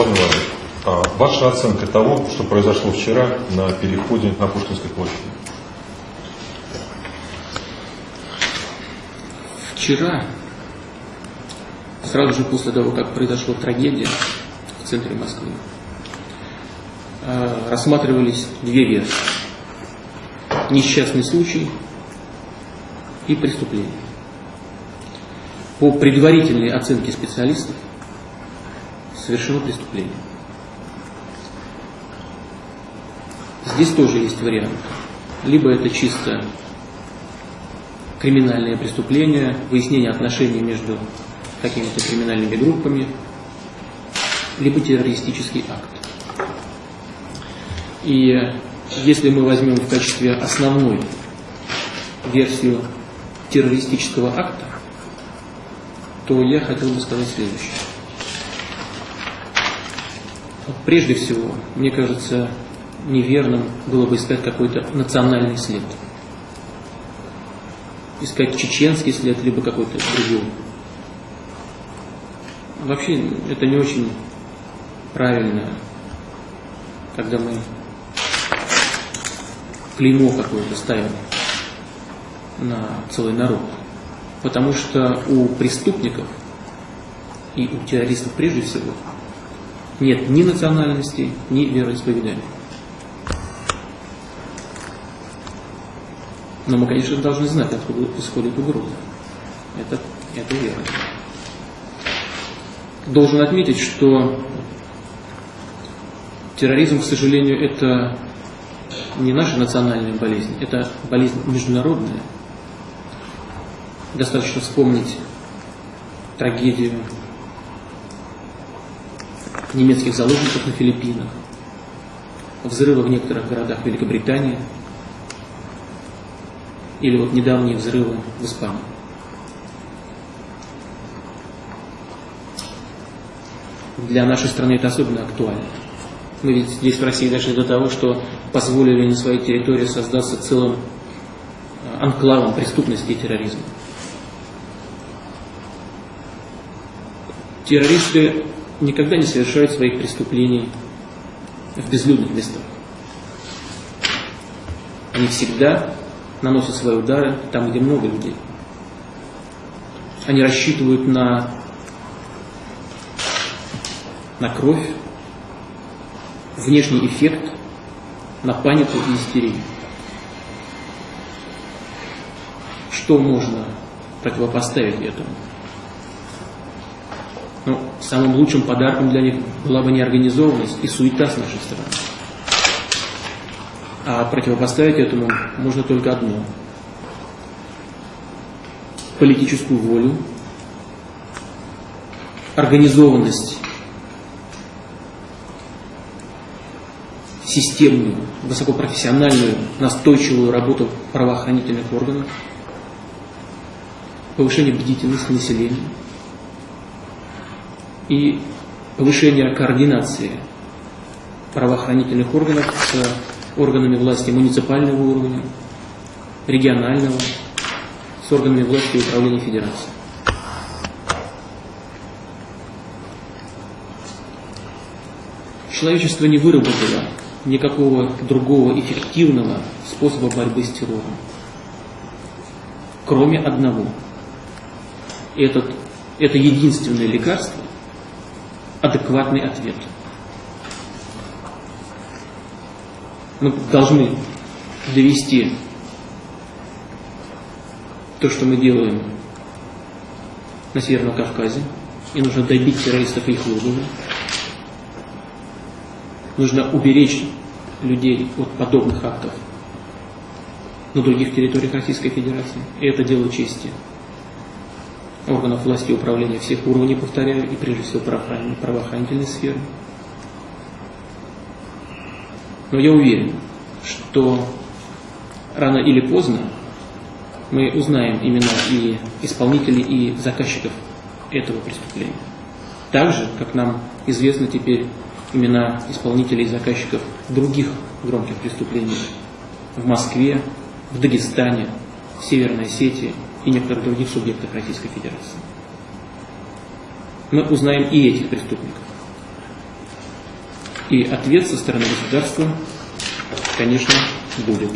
Иванович, а ваша оценка того, что произошло вчера на переходе на Пушкинской площади? Вчера, сразу же после того, как произошла трагедия в центре Москвы, э, рассматривались две версии. Несчастный случай и преступление. По предварительной оценке специалистов совершено преступление. Здесь тоже есть вариант. Либо это чисто криминальное преступление, выяснение отношений между какими-то криминальными группами, либо террористический акт. И если мы возьмем в качестве основной версию террористического акта, то я хотел бы сказать следующее. Прежде всего, мне кажется, неверным было бы искать какой-то национальный след. Искать чеченский след, либо какой-то другой. Вообще, это не очень правильно, когда мы клеймо какое-то ставим на целый народ. Потому что у преступников и у террористов прежде всего нет ни национальности, ни вероисповедания. Но мы, конечно, должны знать, откуда исходит угроза. Это, это верно. Должен отметить, что терроризм, к сожалению, это не наша национальная болезнь, это болезнь международная. Достаточно вспомнить трагедию немецких заложников на Филиппинах, взрывы в некоторых городах Великобритании или вот недавние взрывы в Испании. Для нашей страны это особенно актуально. Мы ведь здесь в России дошли до того, что позволили на своей территории создаться целым э, анклавом преступности и терроризма. Террористы никогда не совершают своих преступлений в безлюдных местах. Они всегда наносят свои удары там, где много людей. Они рассчитывают на, на кровь, внешний эффект, на панику и истерию. Что можно противопоставить этому? Ну, самым лучшим подарком для них была бы неорганизованность и суета с нашей стороны. А противопоставить этому можно только одно. Политическую волю, организованность, системную, высокопрофессиональную, настойчивую работу правоохранительных органов, повышение бдительности населения – и повышение координации правоохранительных органов с органами власти муниципального уровня, регионального, с органами власти и управления Федерации. Человечество не выработало никакого другого эффективного способа борьбы с террором, кроме одного. Этот, это единственное лекарство, адекватный ответ. Мы должны довести то, что мы делаем на Северном Кавказе, и нужно добить террористов их логово. Нужно уберечь людей от подобных актов на других территориях Российской Федерации. И это дело чести органов власти и управления всех уровней, повторяю, и прежде всего правоохранительной сферы. Но я уверен, что рано или поздно мы узнаем имена и исполнителей, и заказчиков этого преступления. Так же, как нам известны теперь имена исполнителей и заказчиков других громких преступлений в Москве, в Дагестане, в Северной Осетии и некоторых других субъектов Российской Федерации. Мы узнаем и этих преступников. И ответ со стороны государства, конечно, будет.